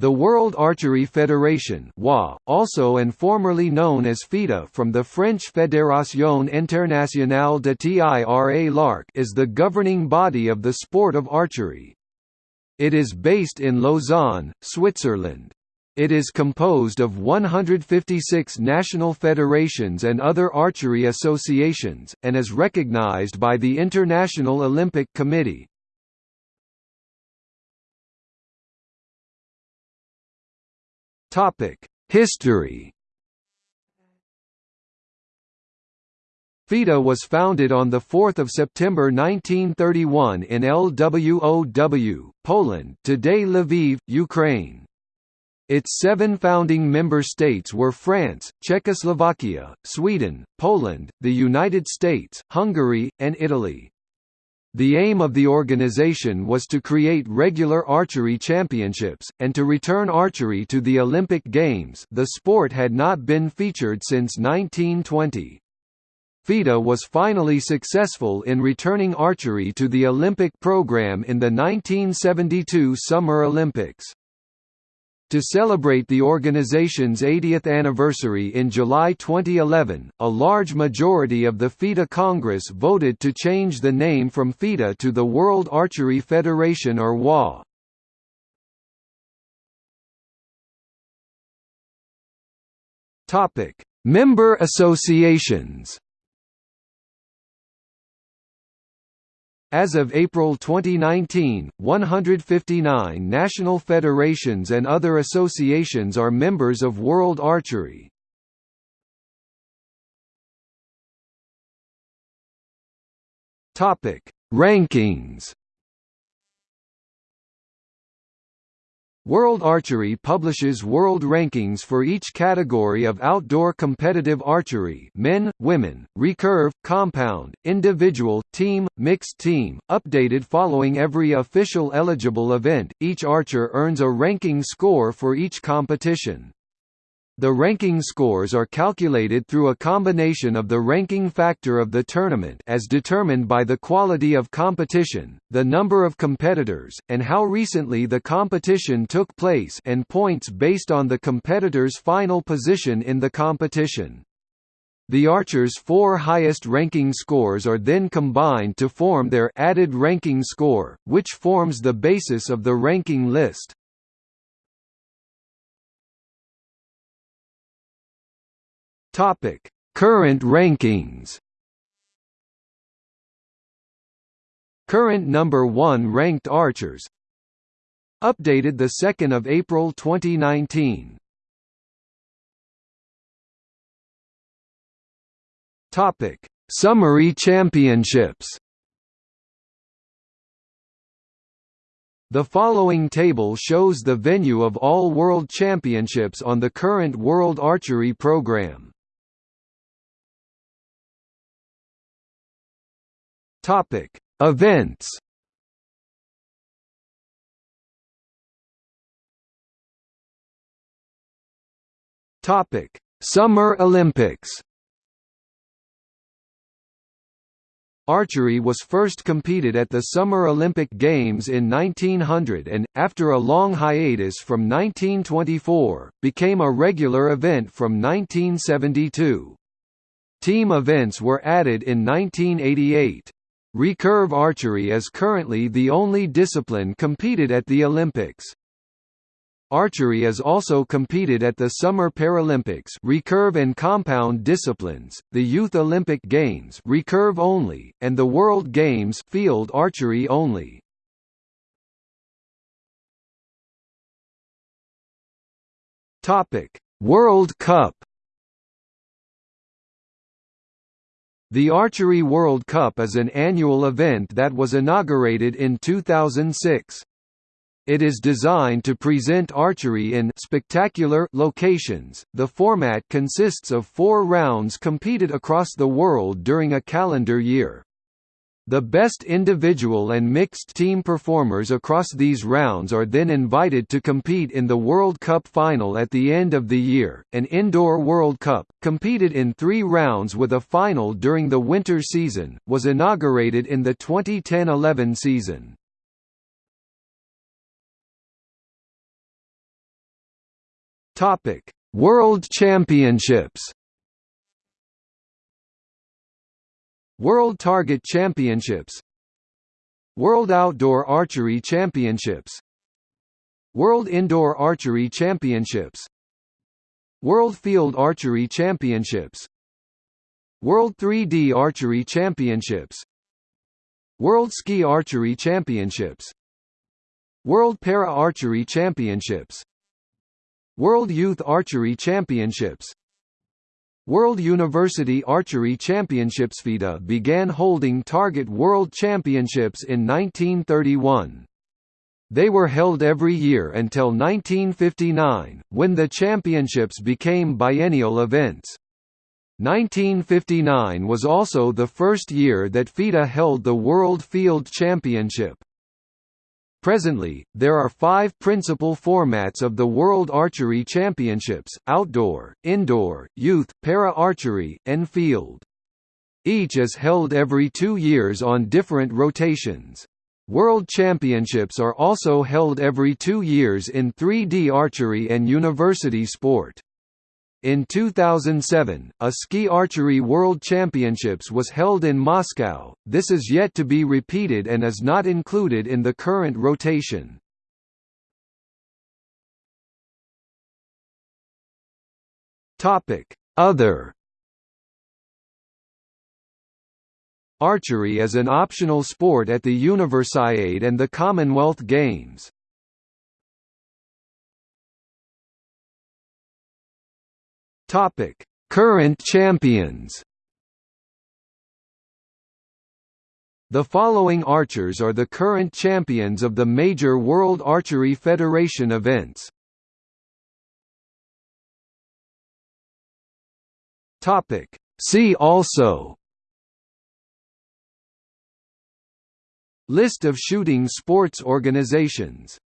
The World Archery Federation WA, also and formerly known as FITA from the French Fédération Internationale de Tir l'Arc is the governing body of the sport of archery. It is based in Lausanne, Switzerland. It is composed of 156 national federations and other archery associations, and is recognized by the International Olympic Committee. Topic: History. FITA was founded on 4 September 1931 in Lwow, Poland today Lviv, Ukraine. Its seven founding member states were France, Czechoslovakia, Sweden, Poland, the United States, Hungary, and Italy. The aim of the organization was to create regular archery championships, and to return archery to the Olympic Games the sport had not been featured since 1920. FITA was finally successful in returning archery to the Olympic program in the 1972 Summer Olympics. To celebrate the organization's 80th anniversary in July 2011, a large majority of the FITA Congress voted to change the name from FITA to the World Archery Federation or WA. Topic: Member associations. As of April 2019, 159 national federations and other associations are members of World Archery. Topic: Rankings World Archery publishes world rankings for each category of outdoor competitive archery men, women, recurve, compound, individual, team, mixed team, updated following every official eligible event. Each archer earns a ranking score for each competition. The ranking scores are calculated through a combination of the ranking factor of the tournament as determined by the quality of competition, the number of competitors, and how recently the competition took place and points based on the competitor's final position in the competition. The archers' four highest ranking scores are then combined to form their added ranking score, which forms the basis of the ranking list. Topic: Current rankings. Current number 1 ranked archers. Updated the 2nd of April 2019. Topic: Summary Championships. The following table shows the venue of all World Championships on the current World Archery program. Topic: Events. Topic: Summer Olympics. Archery was first competed at the Summer Olympic Games in 1900 and, after a long hiatus from 1924, became a regular event from 1972. Team events were added in 1988. Recurve archery is currently the only discipline competed at the Olympics. Archery is also competed at the Summer Paralympics recurve and compound disciplines, the Youth Olympic Games recurve only, and the World Games field archery only. Topic: World Cup The Archery World Cup is an annual event that was inaugurated in 2006. It is designed to present archery in spectacular locations. The format consists of 4 rounds competed across the world during a calendar year. The best individual and mixed team performers across these rounds are then invited to compete in the World Cup final at the end of the year. An indoor World Cup, competed in three rounds with a final during the winter season, was inaugurated in the 2010 11 season. World Championships. World Target Championships. World Outdoor Archery Championships. World Indoor Archery Championships. World Field Archery Championships. World 3D Archery Championships. World Ski Archery Championships. World Para Archery Championships. World Youth Archery Championships World University Archery Championships FITA began holding Target World Championships in 1931. They were held every year until 1959, when the championships became biennial events. 1959 was also the first year that FITA held the World Field Championship. Presently, there are five principal formats of the World Archery Championships, outdoor, indoor, youth, para-archery, and field. Each is held every two years on different rotations. World Championships are also held every two years in 3D archery and university sport. In 2007, a ski archery world championships was held in Moscow. This is yet to be repeated and is not included in the current rotation. Other Archery is an optional sport at the Universiade and the Commonwealth Games. Topic: Current champions. The following archers are the current champions of the major World Archery Federation events. Topic: See also List of shooting sports organizations